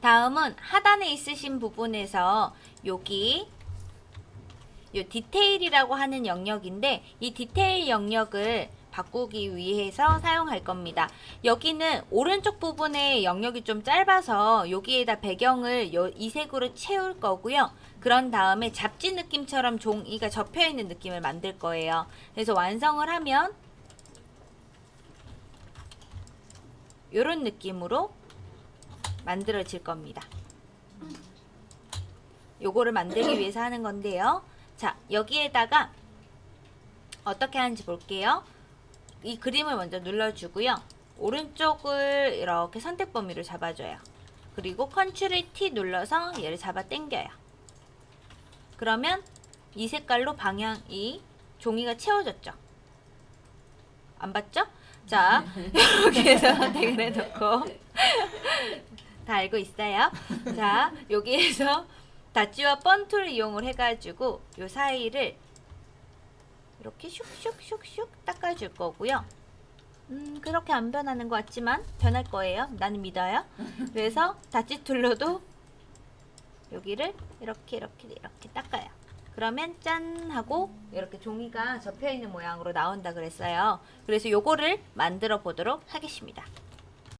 다음은 하단에 있으신 부분에서 여기 요 디테일이라고 하는 영역인데 이 디테일 영역을 바꾸기 위해서 사용할 겁니다. 여기는 오른쪽 부분에 영역이 좀 짧아서 여기에다 배경을 요, 이 색으로 채울 거고요. 그런 다음에 잡지 느낌처럼 종이가 접혀 있는 느낌을 만들 거예요. 그래서 완성을 하면 이런 느낌으로 만들어질 겁니다. 요거를 만들기 위해서 하는 건데요. 자, 여기에다가 어떻게 하는지 볼게요. 이 그림을 먼저 눌러주고요. 오른쪽을 이렇게 선택 범위로 잡아줘요. 그리고 컨트롤 T 눌러서 얘를 잡아 당겨요. 그러면 이 색깔로 방향, 이 종이가 채워졌죠? 안 봤죠? 자, 이렇게 해서 선택을 해놓고 다 알고 있어요. 자, 여기에서 다찌와 번툴을 이용을 해가지고 요 사이를 이렇게 슉슉슉슉 닦아줄 거고요. 음, 그렇게 안 변하는 것 같지만 변할 거예요. 나는 믿어요. 그래서 다찌 툴로도 여기를 이렇게 이렇게 이렇게 닦아요. 그러면 짠 하고 이렇게 종이가 접혀 있는 모양으로 나온다 그랬어요. 그래서 요거를 만들어 보도록 하겠습니다.